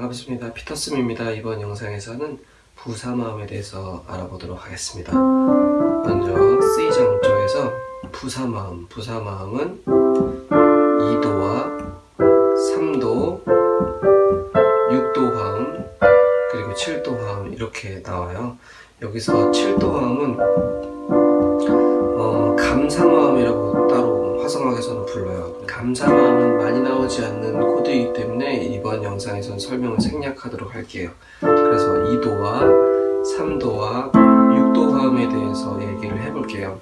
반갑습니다. 피터스입니다. 이번 영상에서는 부사마음에 대해서 알아보도록 하겠습니다. 먼저 C 장조에서 부사마음, 부사마음은 2도와 3도, 6도 화음, 그리고 7도 화음 이렇게 나와요. 여기서 7도 화음은 감사 마음은 많이 나오지 않는 코드이기 때문에 이번 영상에선 설명을 생략하도록 할게요. 그래서 2도와 3도와 6도 화음에 대해서 얘기를 해볼게요.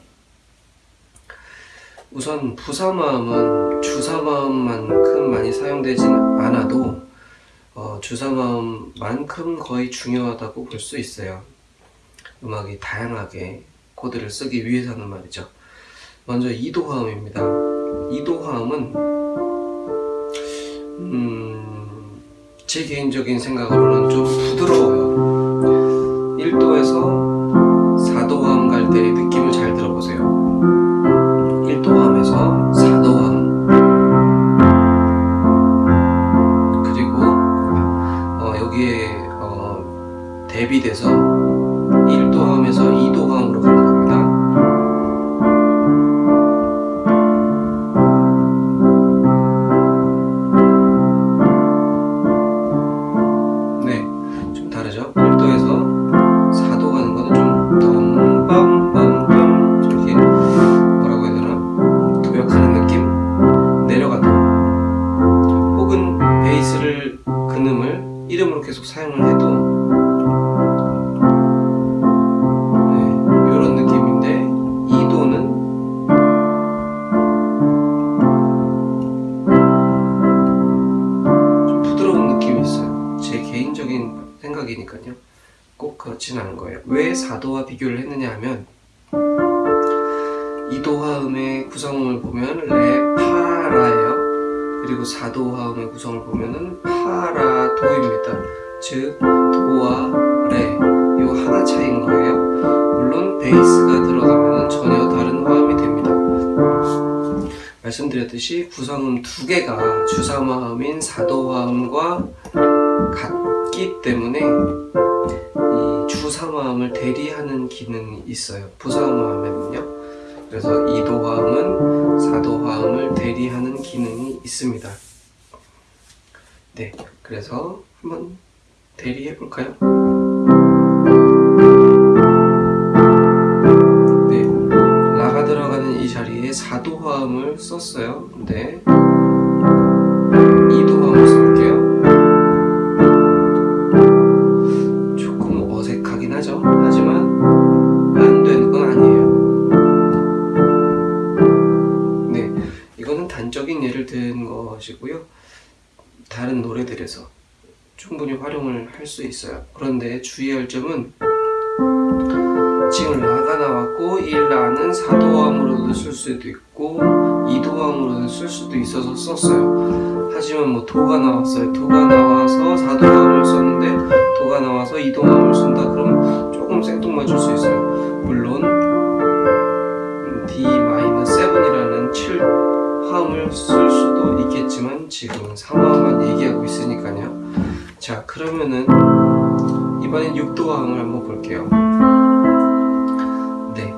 우선 부사마음은 주사마음만큼 많이 사용되진 않아도 어, 주사마음만큼 거의 중요하다고 볼 수 있어요. 음악이 다양하게 코드를 쓰기 위해서는 말이죠. 먼저 2도 화음입니다. 2도 화음은 음, 제 개인적인 생각으로는 좀 부드러워요. 1도에서 4도 화음 갈 때 생각이니까요. 꼭 그렇진 않은 거예요. 왜 4도와 비교를 했느냐 하면 2도 화음의 구성을 보면 레, 파, 라예요. 그리고 4도 화음의 구성을 보면 은 파, 라, 도입니다. 즉 도와 레, 이 하나 차이인 거예요. 물론 베이스가 들어가면 전혀 다른 화음이 됩니다. 말씀드렸듯이 구성음 두 개가 주사마음인 4도 화음과 같 기 때문에 이 주사마음을 대리하는 기능이 있어요. 부사마음에는요. 그래서 2도 화음은 4도 화음을 대리하는 기능이 있습니다. 네, 그래서 한번 대리해 볼까요? 네, 라가 들어가는 이 자리에 4도 화음을 썼어요. 근 주의할 점은 지금 라가 나왔고 이 라는 4도함으로도 쓸 수도 있고 2도함으로도 쓸 수도 있어서 썼어요. 하지만 뭐 도가 나왔어요. 도가 나와서 4도함을 썼는데 도가 나와서 2도함을 쓴다 그러면 조금 생뚱맞을 수 있어요. 물론 D-7이라는 7 화음을 쓸 수도 있겠지만 지금은 3화음만 얘기하고 있으니까요. 자 그러면은 이번엔 6도 화음을 한번 볼게요. 네,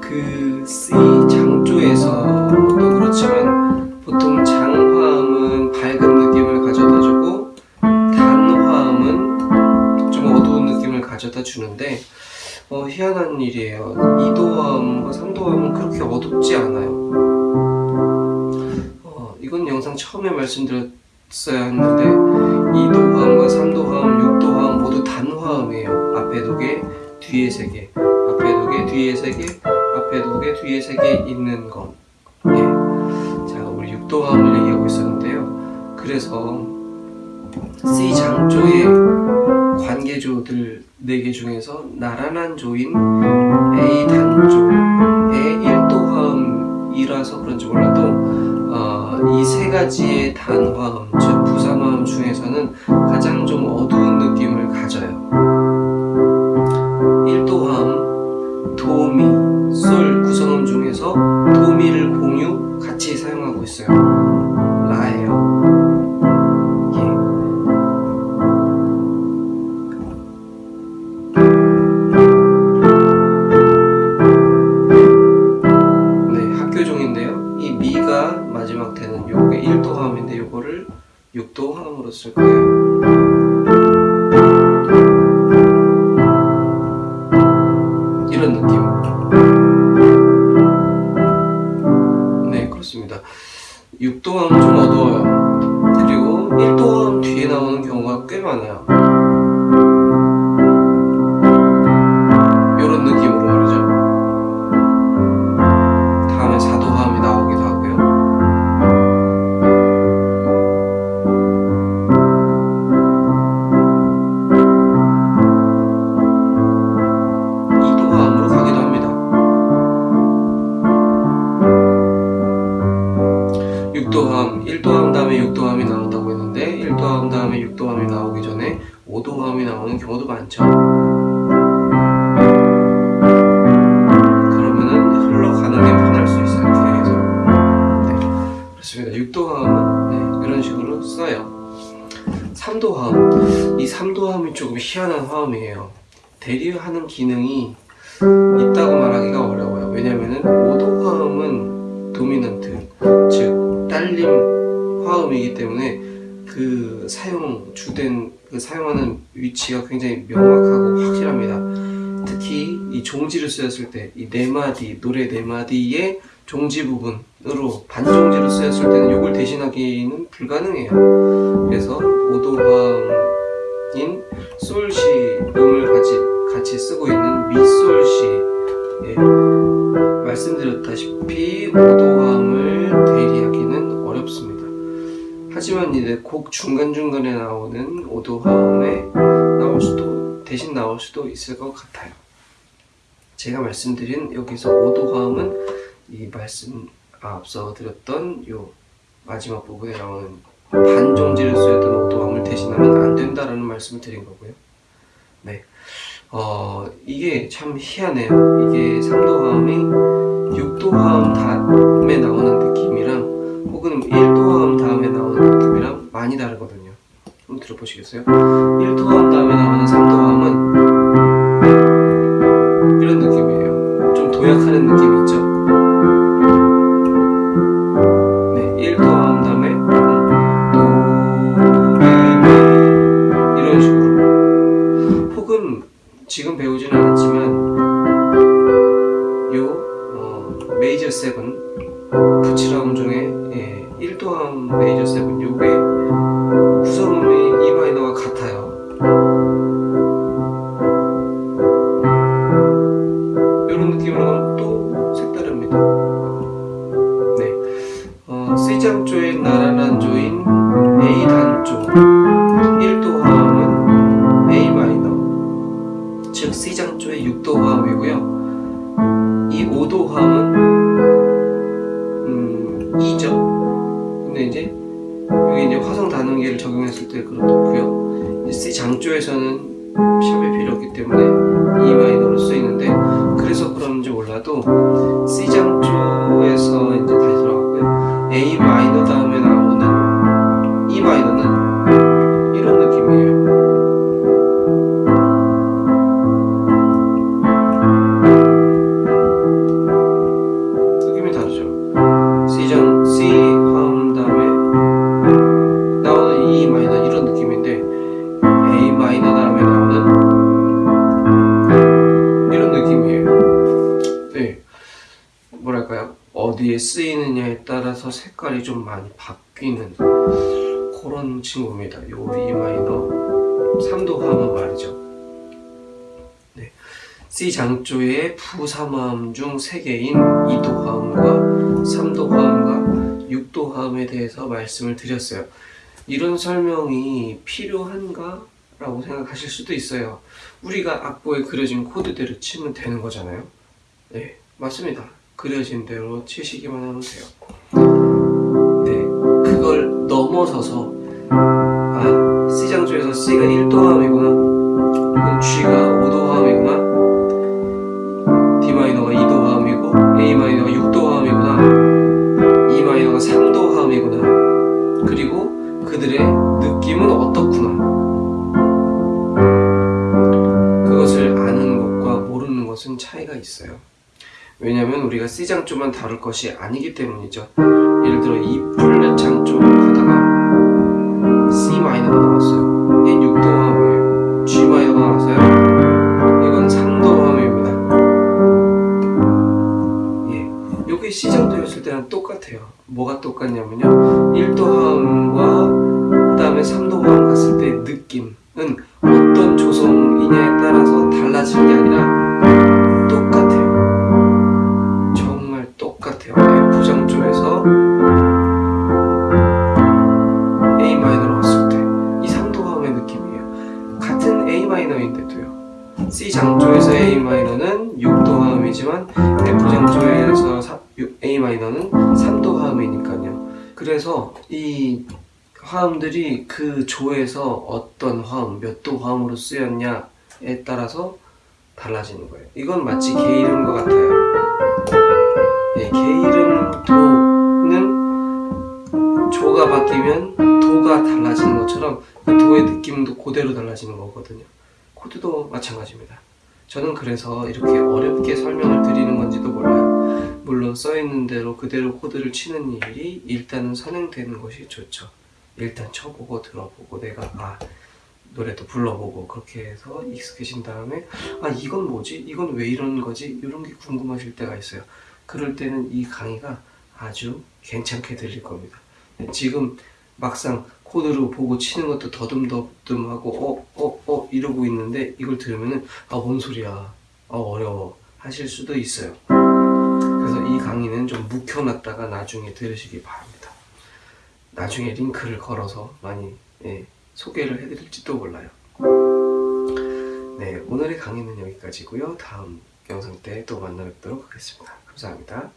그 C 장조에서도 그렇지만 보통 장화음은 밝은 느낌을 가져다 주고 단화음은 좀 어두운 느낌을 가져다 주는데 어, 희한한 일이에요. 2도 화음과 3도 화음은 그렇게 어둡지 않아요. 어, 이건 영상 처음에 말씀드렸어야 했는데 2도 화음과 3도 화음, 6도 화음 모두 단화음이에요. 앞에 두 개, 뒤에 세 개, 앞에 두 개, 뒤에 세 개, 앞에 두 개, 뒤에 세 개 있는 건. 예. 자, 우리 6도 화음을 얘기하고 있었는데요. 그래서 C 장조의 관계조들 4개 중에서 나란한 조인 A 단조의 1도 화음이라서 그런지 몰라도 어, 이세 가지의 단화음, 즉 부사 마음 중에서는 가장 좀 어두운 느낌을 가져요. 1도 화음, 도미, 솔 구성음 중에서 도미를 공유 같이 사용하고 있어요. 3도함, 이 3도함이 조금 희한한 화음이에요. 대리하는 기능이 있다고 말하기가 어려워요. 왜냐면은 5도 화음은 도미넌트, 즉 딸림 화음이기 때문에 그 사용 주된 그 사용하는 위치가 굉장히 명확하고 확실합니다. 특히 이 종지를 쓰였을 때 이 네 마디 노래 네 마디의 종지 부분으로 반종지로 쓰였을 때는 이걸 대신하기는 불가능해요. 그래서 5도 화음 인 솔시 음을 같이 같이 쓰고 있는 미솔시 예, 말씀드렸다시피 5도함을 대리하기는 어렵습니다. 하지만 이제 곡 중간중간에 나오는 5도함에 나올 수도 대신 나올 수도 있을 것 같아요. 제가 말씀드린 여기서 5도함은 이 말씀 아, 앞서 드렸던 요 마지막 부분에 나오는 반종지를 쓰였던 5도함을 대신하면 안 된다라는 말씀을 드린 거고요. 네. 어, 이게 참 희한해요. 이게 3도 화음이 6도 화음 다음에 나오는 느낌이랑 혹은 1도 화음 다음에 나오는 느낌이랑 많이 다르거든요. 한번 들어보시겠어요? 1도 화음 다음에 나오는 3도 화음은 이런 느낌이에요. 좀 도약하는 느낌이 있죠? 이 5도 화음은 음, 2죠. 근데 이제 여기 이제 화성 단음계를 적용했을 때 그렇고요. C 장조에서는 샵이 필요 없기 때문에 E 마이너로 쓰이는데 그래서 그런지 몰라도 C 장 뭐랄까요? 어디에 쓰이느냐에 따라서 색깔이 좀 많이 바뀌는 그런 친구입니다. 요 E 마이너 3도 화음 말이죠. 네. C 장조의 부삼화음 중 3개인 2도 화음과 3도 화음과 6도 화음에 대해서 말씀을 드렸어요. 이런 설명이 필요한가? 라고 생각하실 수도 있어요. 우리가 악보에 그려진 코드대로 치면 되는 거잖아요. 네, 맞습니다. 그려진 대로 치시기만 하면 돼요. 네, 그걸 넘어서서 아, C장조에서 C가 1도 화음이구나 혹은 G가 우리가 C장조만 다룰 것이 아니기 때문이죠. 예를 들어 E 플랫 장조 하다가 C 마이너가 나왔어요. 6도 화음이에요? G 마이너가 나왔어요? 이건 3도 화음입니다. 예, 여기 C장조였을 때랑 똑같아요. 화음들이 그 조에서 어떤 화음, 몇 도 화음으로 쓰였냐에 따라서 달라지는 거예요. 이건 마치 개 이름과 같아요. 예, 개 이름 도는 조가 바뀌면 도가 달라지는 것처럼 그 도의 느낌도 그대로 달라지는 거거든요. 코드도 마찬가지입니다. 저는 그래서 이렇게 어렵게 설명을 드리는 건지도 몰라요. 물론 써있는 대로 그대로 코드를 치는 일이 일단은 선행되는 것이 좋죠. 일단 쳐보고 들어보고 내가 아 노래도 불러보고 그렇게 해서 익숙해진 다음에 아 이건 뭐지? 이건 왜 이런 거지? 이런 게 궁금하실 때가 있어요. 그럴 때는 이 강의가 아주 괜찮게 들릴 겁니다. 지금 막상 코드로 보고 치는 것도 더듬더듬하고 어 어어 이러고 있는데 이걸 들으면은 아 뭔 소리야 아 어려워 하실 수도 있어요. 그래서 이 강의는 좀 묵혀놨다가 나중에 들으시기 바랍니다. 나중에 링크를 걸어서 많이 예, 소개를 해드릴지도 몰라요. 네, 오늘의 강의는 여기까지고요. 다음 영상 때 또 만나 뵙도록 하겠습니다. 감사합니다.